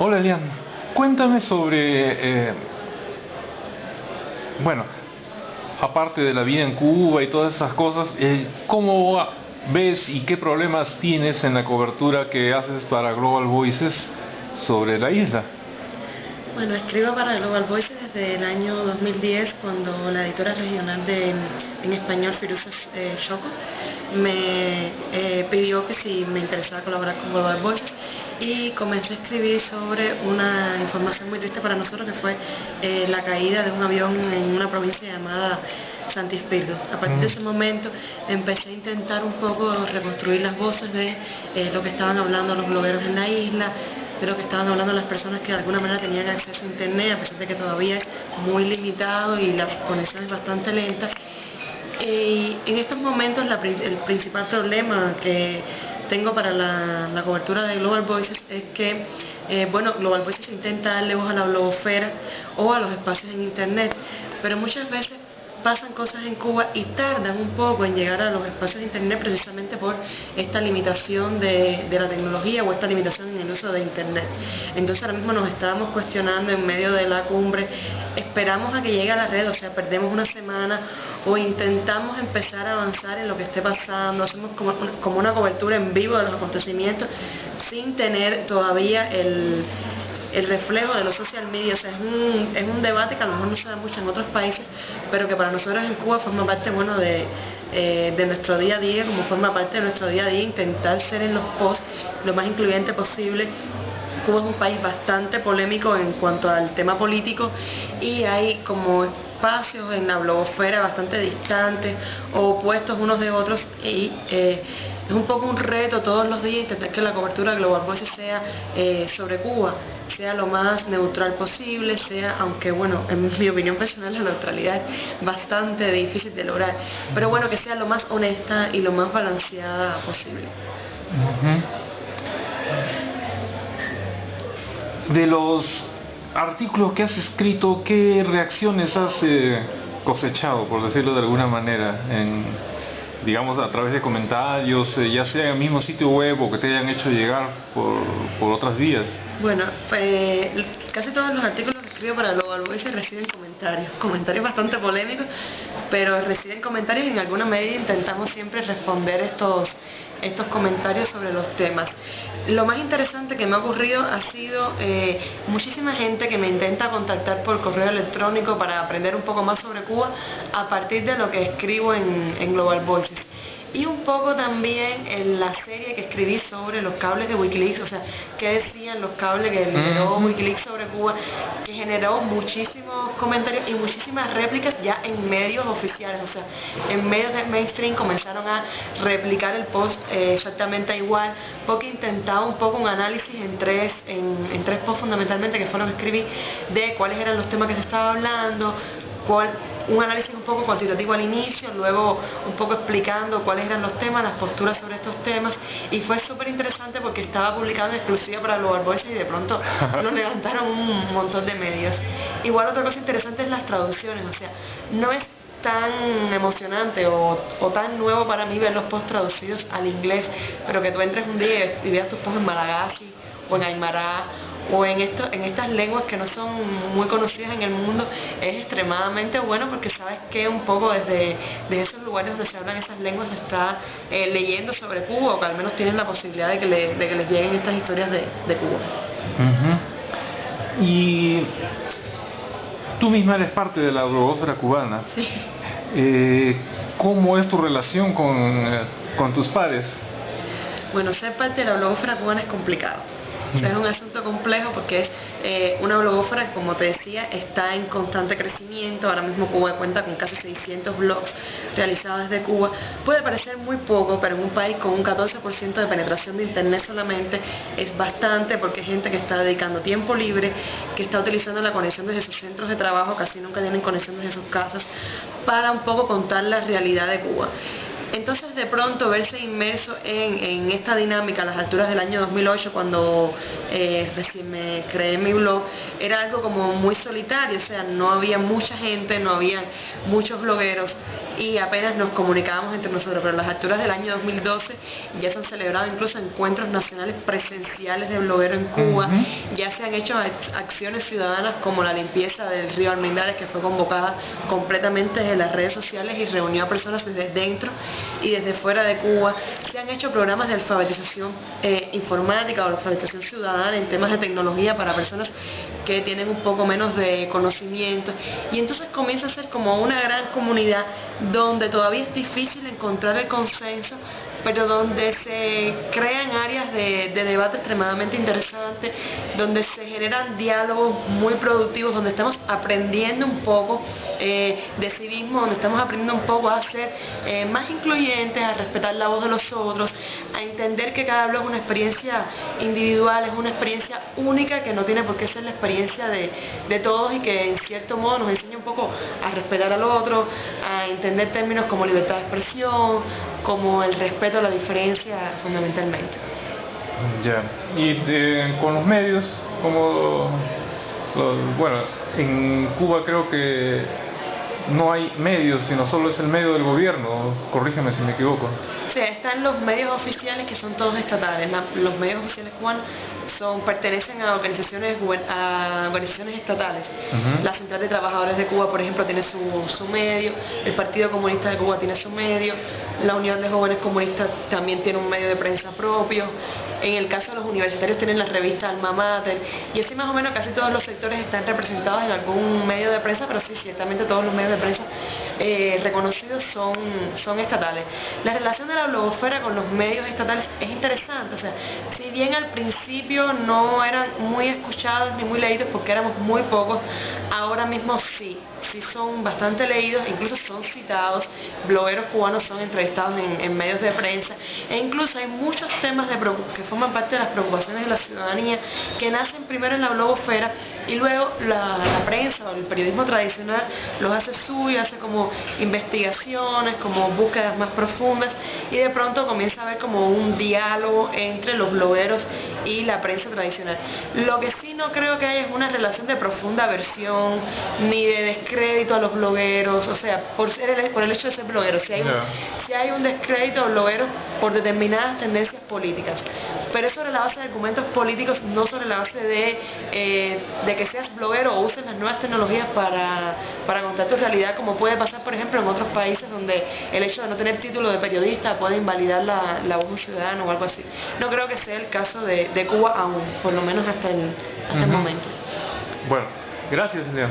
Hola Elian, cuéntame sobre, eh, bueno, aparte de la vida en Cuba y todas esas cosas, eh, ¿cómo ves y qué problemas tienes en la cobertura que haces para Global Voices sobre la isla? Bueno, escribo para Global Voices desde el año 2010 cuando la editora regional de, en español, Firuza eh, Choco, me eh, pidió que si me interesaba colaborar con Global Voices y comencé a escribir sobre una información muy triste para nosotros que fue eh, la caída de un avión en una provincia llamada Santi Espíritu. A partir de mm. ese momento empecé a intentar un poco reconstruir las voces de lo que estaban hablando los blogueros en la isla, de lo que estaban hablando las personas que de alguna manera tenían acceso a internet, a pesar de que todavía es muy limitado y la conexión es bastante lenta. Eh, y en estos momentos el principal problema que tengo para la, cobertura de Global Voices es que, eh, bueno, Global Voices intenta darle voz a la blogosfera o a los espacios en internet, pero muchas veces pasan cosas en Cuba y tardan un poco en llegar a los espacios de Internet precisamente por esta limitación de, la tecnología o esta limitación en el uso de Internet. Entonces ahora mismo nos estábamos cuestionando en medio de la cumbre, esperamos a que llegue a la red, o sea, perdemos una semana o intentamos empezar a avanzar en lo que esté pasando, hacemos como, una cobertura en vivo de los acontecimientos sin tener todavía el el reflejo de los social media. O sea, es un, es un debate que a lo mejor no se da mucho en otros países, pero que para nosotros en Cuba forma parte bueno de, eh, de nuestro día a día, como forma parte de nuestro día a día, intentar ser en los posts lo más incluyente posible. Cuba es un país bastante polémico en cuanto al tema político y hay como espacios en la blogosfera bastante distantes opuestos unos de otros y eh, es un poco un reto todos los días intentar que la cobertura Global Voices sea eh, sobre Cuba, sea lo más neutral posible, sea, aunque bueno, en mi opinión personal la neutralidad es bastante difícil de lograr, pero bueno, que sea lo más honesta y lo más balanceada posible. De los artículos que has escrito, ¿qué reacciones has eh, cosechado, por decirlo de alguna manera, en digamos, a través de comentarios, eh, ya sea en el mismo sitio web o que te hayan hecho llegar por, por otras vías? Bueno, casi todos los artículos que escribo para Global reciben comentarios, comentarios bastante polémicos, pero reciben comentarios y en alguna medida intentamos siempre responder estos estos comentarios sobre los temas. Lo más interesante que me ha ocurrido ha sido eh, muchísima gente que me intenta contactar por correo electrónico para aprender un poco más sobre Cuba a partir de lo que escribo en, en Global Voices y un poco también en la serie que escribí sobre los cables de Wikileaks, o sea, qué decían los cables que generó Wikileaks sobre Cuba, que generó muchísimos comentarios y muchísimas réplicas ya en medios oficiales, o sea, en medios del mainstream comenzaron a replicar el post eh, exactamente igual, porque intentaba un poco un análisis en tres, en, en tres posts fundamentalmente que fueron que escribí de cuáles eran los temas que se estaba hablando, un análisis un poco cuantitativo al inicio, luego un poco explicando cuáles eran los temas, las posturas sobre estos temas y fue súper interesante porque estaba publicado en exclusiva para Global Voices y de pronto nos levantaron un montón de medios. Igual otra cosa interesante es las traducciones, o sea, no es tan emocionante o, tan nuevo para mí ver los posts traducidos al inglés, pero que tú entres un día y veas tus posts en Malagasy o en Aymara o en, esto, en estas lenguas que no son muy conocidas en el mundo es extremadamente bueno porque sabes que un poco desde, esos lugares donde se hablan esas lenguas se está eh, leyendo sobre Cuba o que al menos tienen la posibilidad de que, de que les lleguen estas historias de, Cuba. Y tú misma eres parte de la blogosfera cubana. Sí. Eh, ¿Cómo es tu relación con, eh, con tus pares? Bueno, ser parte de la blogosfera cubana es complicado es un asunto complejo porque es eh, una blogófora que, como te decía, está en constante crecimiento. Ahora mismo Cuba cuenta con casi 600 blogs realizados desde Cuba. Puede parecer muy poco, pero en un país con un 14% de penetración de Internet solamente es bastante porque hay gente que está dedicando tiempo libre, que está utilizando la conexión desde sus centros de trabajo, casi nunca tienen conexión desde sus casas, para un poco contar la realidad de Cuba. Entonces de pronto verse inmerso en, esta dinámica a las alturas del año 2008 cuando eh, recién me creé mi blog era algo como muy solitario, o sea, no había mucha gente, no había muchos blogueros y apenas nos comunicábamos entre nosotros, pero las alturas del año 2012 ya se han celebrado incluso encuentros nacionales presenciales de blogueros en Cuba, ya se han hecho acciones ciudadanas como la limpieza del río Almendares que fue convocada completamente desde las redes sociales y reunió a personas desde dentro y desde fuera de Cuba, se han hecho programas de alfabetización eh, informática o alfabetización ciudadana en temas de tecnología para personas que tienen un poco menos de conocimiento. Y entonces comienza a ser como una gran comunidad donde todavía es difícil encontrar el consenso pero donde se crean áreas de, debate extremadamente interesantes, donde se generan diálogos muy productivos, donde estamos aprendiendo un poco eh, de civismo, donde estamos aprendiendo un poco a ser eh, más incluyentes, a respetar la voz de los otros, a entender que cada blog es una experiencia individual, es una experiencia única que no tiene por qué ser la experiencia de, de todos y que en cierto modo nos enseña un poco a respetar al otro, a entender términos como libertad de expresión, como el respeto a la diferencia fundamentalmente. Ya, y con los medios, como, bueno, en Cuba creo que no hay medios, sino solo es el medio del gobierno, corrígeme si me equivoco. Sí, están los medios oficiales que son todos estatales. los medios oficiales cubanos son, pertenecen a organizaciones, a organizaciones estatales. La Central de Trabajadores de Cuba, por ejemplo, tiene su, su medio, el Partido Comunista de Cuba tiene su medio, la Unión de Jóvenes Comunistas también tiene un medio de prensa propio, en el caso de los universitarios tienen la revista Alma Mater, y así más o menos casi todos los sectores están representados en algún medio de prensa, pero sí, ciertamente todos los medios de prensa eh, reconocidos son, son estatales. La relación de la blogosfera con los medios estatales es interesante, o sea, si bien al principio no eran muy escuchados ni muy leídos porque éramos muy pocos, ahora mismo sí, sí son bastante leídos, incluso son citados, blogueros cubanos son entrevistados en, medios de prensa, e incluso hay muchos temas de que forman parte de las preocupaciones de la ciudadanía que nacen primero en la blogosfera y luego la prensa o el periodismo tradicional los hace suyo, hace como investigaciones, como búsquedas más profundas y de pronto comienza a haber como un diálogo entre los blogueros y la prensa tradicional. Lo que sí no creo que haya es una relación de profunda aversión ni de descrédito a los blogueros, o sea, por, ser el, por el hecho de ser blogueros, si hay, un, si hay un descrédito a los blogueros por determinadas tendencias políticas, pero es sobre la base de argumentos políticos, no sobre la base de, eh, de que seas bloguero o uses las nuevas tecnologías para, para contar tu realidad, como puede pasar, por ejemplo, en otros países donde el hecho de no tener título de periodista puede invalidar la, la voz de un ciudadano o algo así. No creo que sea el caso de, de Cuba aún, por lo menos hasta el, hasta el momento. Bueno, gracias, Leon.